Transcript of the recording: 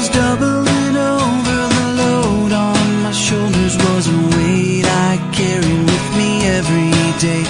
was doubling over the load on my shoulders. Was a weight I carried with me every day.